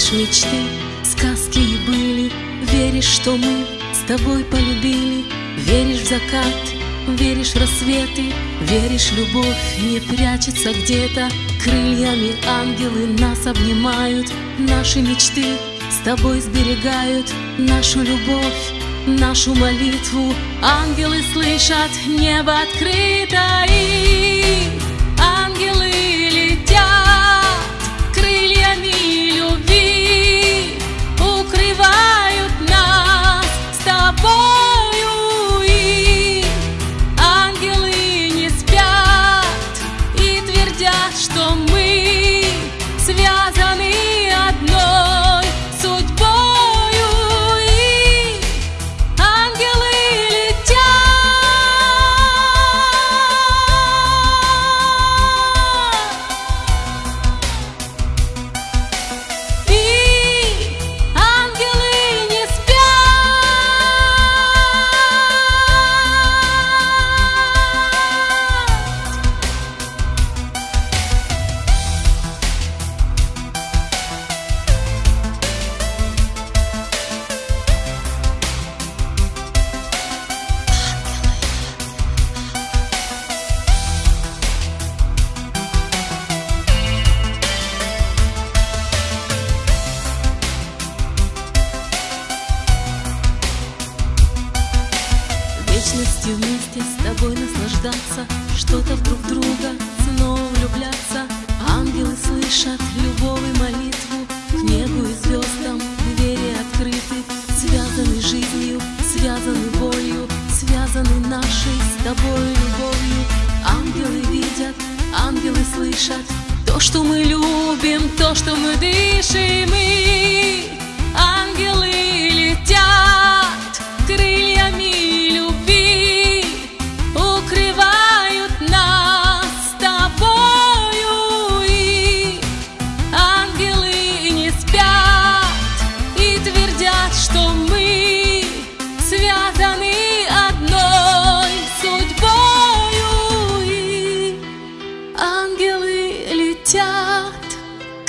В мечты, сказки были. Веришь, что мы с тобой полюбили. Веришь в закат, веришь в рассветы. Веришь, любовь не прячется где-то. Крыльями ангелы нас обнимают. Наши мечты с тобой сберегают. Нашу любовь, нашу молитву Ангелы слышат, небо открыто Что-то в друг друга снова влюбляться. Ангелы слышат любовь и молитву. К небу и звездам двери открыты. Связаны жизнью, связаны болью Связаны нашей с тобой любовью. Ангелы видят, ангелы слышат. То, что мы любим, то, что мы дышим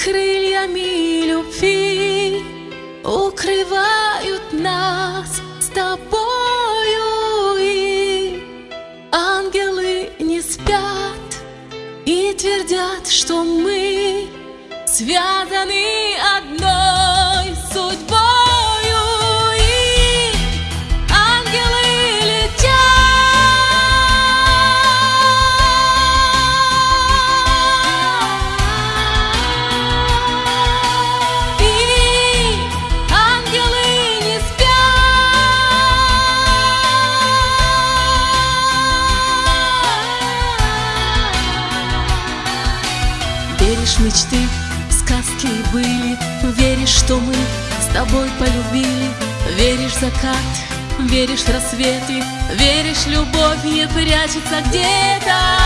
крыльями любви Укрывают нас с тобою и Ангелы не спят и твердят, что мы связаны что мы с тобой полюбили. Веришь закат, веришь рассветы Веришь, любовь не прячется где-то